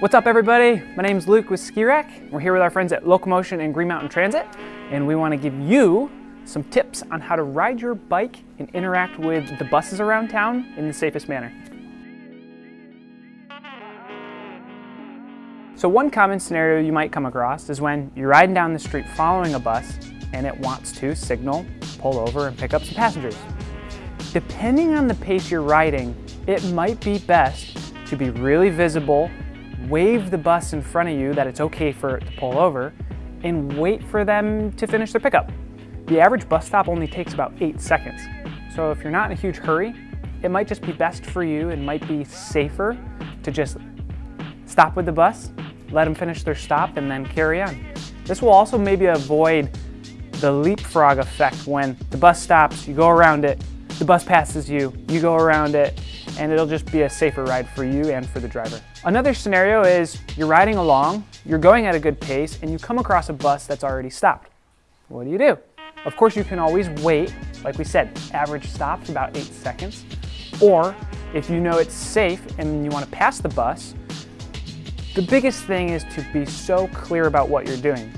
What's up everybody? My name is Luke with Ski Rack. We're here with our friends at Local Motion and Green Mountain Transit and we want to give you some tips on how to ride your bike and interact with the buses around town in the safest manner. So one common scenario you might come across is when you're riding down the street following a bus and it wants to signal, pull over, and pick up some passengers. Depending on the pace you're riding, it might be best to be really visible, wave the bus in front of you that it's okay for it to pull over, and wait for them to finish their pickup. The average bus stop only takes about eight seconds. So if you're not in a huge hurry, it might just be best for you and might be safer to just stop with the bus, let them finish their stop, and then carry on. This will also maybe avoid the leapfrog effect when the bus stops, you go around it, the bus passes you, you go around it, and it'll just be a safer ride for you and for the driver. Another scenario is you're riding along, you're going at a good pace, and you come across a bus that's already stopped. What do you do? Of course, you can always wait. Like we said, average stop's about eight seconds. Or if you know it's safe and you want to pass the bus, the biggest thing is to be so clear about what you're doing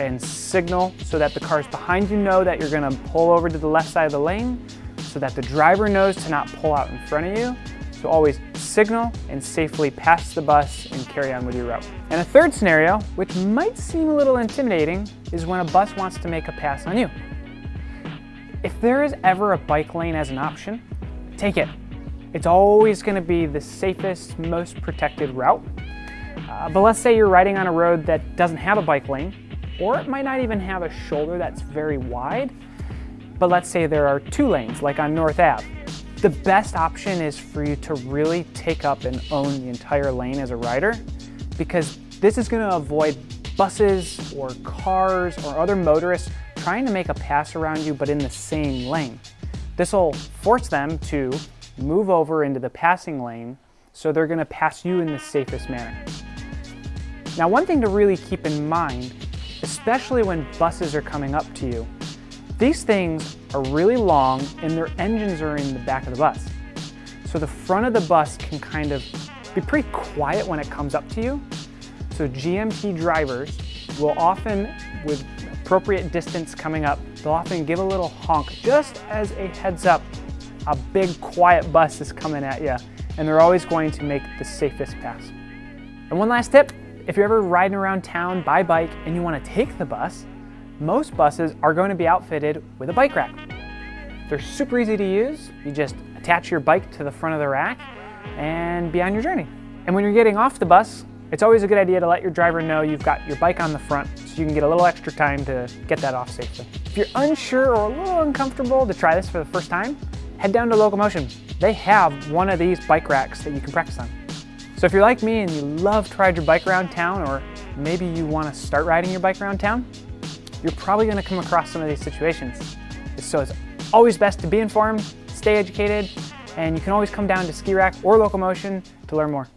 and signal so that the cars behind you know that you're gonna pull over to the left side of the lane so that the driver knows to not pull out in front of you. So always signal and safely pass the bus and carry on with your route. And a third scenario, which might seem a little intimidating, is when a bus wants to make a pass on you. If there is ever a bike lane as an option, take it. It's always gonna be the safest, most protected route. Uh, but let's say you're riding on a road that doesn't have a bike lane, or it might not even have a shoulder that's very wide, but let's say there are two lanes, like on North Ave. The best option is for you to really take up and own the entire lane as a rider, because this is gonna avoid buses or cars or other motorists trying to make a pass around you, but in the same lane. This will force them to move over into the passing lane, so they're gonna pass you in the safest manner. Now, one thing to really keep in mind especially when buses are coming up to you. These things are really long and their engines are in the back of the bus. So the front of the bus can kind of be pretty quiet when it comes up to you. So GMT drivers will often, with appropriate distance coming up, they'll often give a little honk just as a heads up. A big quiet bus is coming at you and they're always going to make the safest pass. And one last tip, if you're ever riding around town by bike and you want to take the bus, most buses are going to be outfitted with a bike rack. They're super easy to use. You just attach your bike to the front of the rack and be on your journey. And when you're getting off the bus, it's always a good idea to let your driver know you've got your bike on the front so you can get a little extra time to get that off safely. If you're unsure or a little uncomfortable to try this for the first time, head down to Local Motion. They have one of these bike racks that you can practice on. So if you're like me and you love to ride your bike around town, or maybe you want to start riding your bike around town, you're probably going to come across some of these situations. So it's always best to be informed, stay educated, and you can always come down to Ski Rack or Local Motion to learn more.